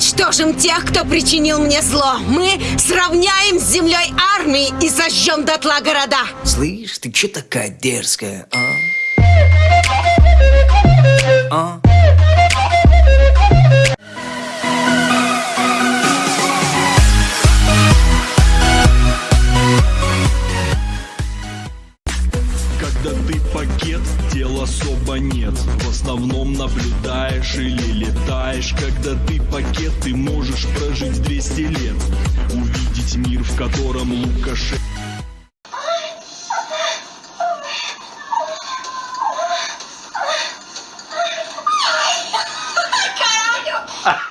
уничтожим тех, кто причинил мне зло. Мы сравняем с землей армии и сожжем дотла города. Слышь, ты че такая дерзкая, а? А? Когда ты пакет, дел особо нет В основном наблюдаешь или летаешь Когда ты пакет, ты можешь прожить 200 лет Увидеть мир, в котором Лукашенко Ai,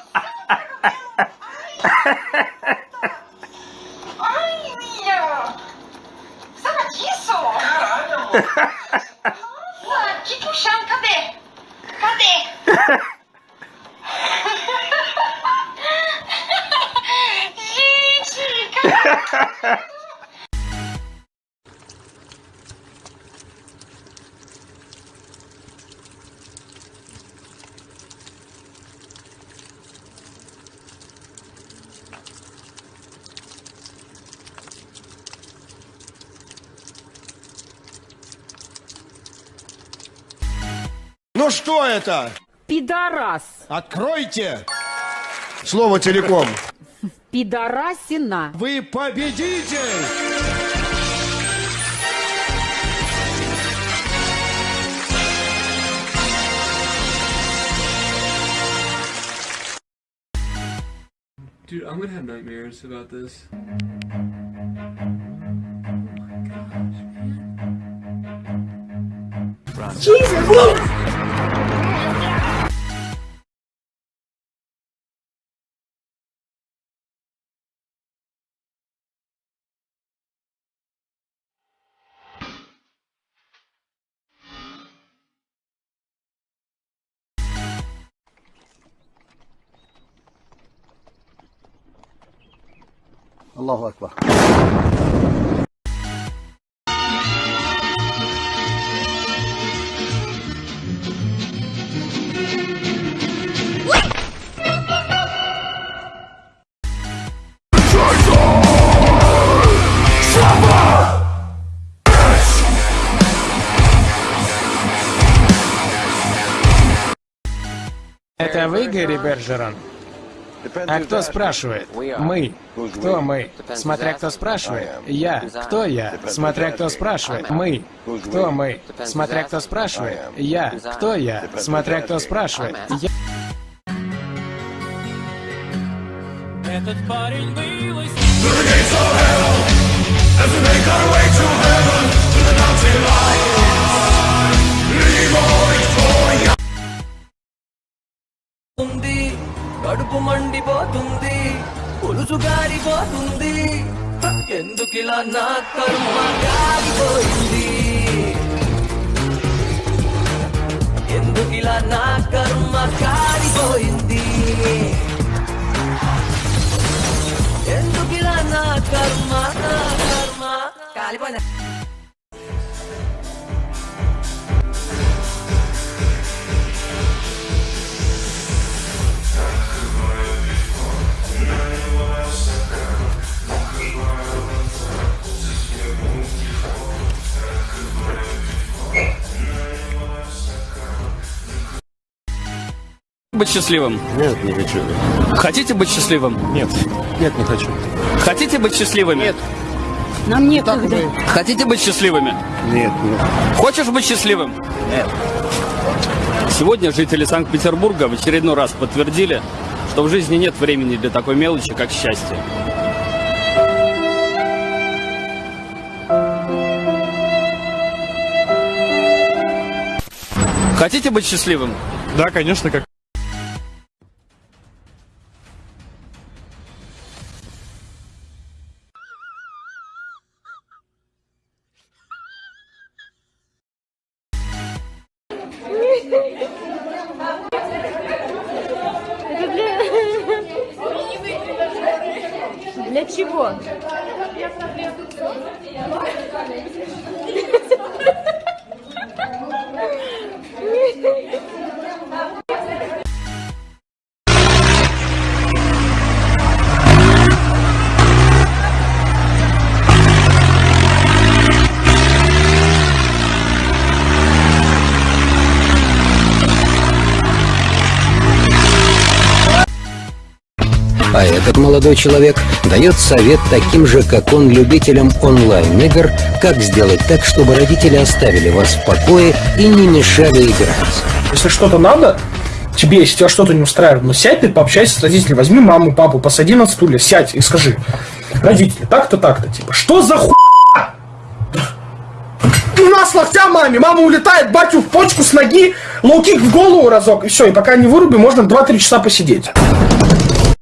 de puxar, cadê? Cadê? Gente, cadê? Ну что это? Пидорас. Откройте! Слово целиком. Пидорасина. Вы победитель! Dude, I'm gonna have nightmares about this. Allahu Akbar. Это вы, Гэри Бержерон? А кто спрашивает? Мы. Кто мы? Смотря кто спрашивает. Я. Кто я? Смотря кто спрашивает. Мы. Кто мы? Смотря кто спрашивает. Я. Кто я? Смотря кто спрашивает. Я. Этот парень был из కడుపు మండిపోతుంది పులుసు గారిపోతుంది ఎందుకిలా నా కర్మ గారిపోయింది быть счастливым? Нет, не хочу. Хотите быть счастливым? Нет, нет, не хочу. Хотите быть счастливыми? Нет. Нам некогда. Хотите быть счастливыми? Нет, нет. Хочешь быть счастливым? Нет. Сегодня жители Санкт-Петербурга в очередной раз подтвердили, что в жизни нет времени для такой мелочи, как счастье. Хотите быть счастливым? Да, конечно, как... Для А этот молодой человек дает совет таким же, как он, любителям онлайн-игр, как сделать так, чтобы родители оставили вас в покое и не мешали играть. Если что-то надо, тебе, если тебя что-то не устраивает, ну сядь ты, пообщайся с родителями, возьми маму, папу, посади на стуле, сядь и скажи, родители, так-то, так-то, типа, что за ху... На с локтя маме, мама улетает, батю в почку с ноги, лоу-кик в голову разок, и все, и пока не вырубил, можно 2-3 часа посидеть.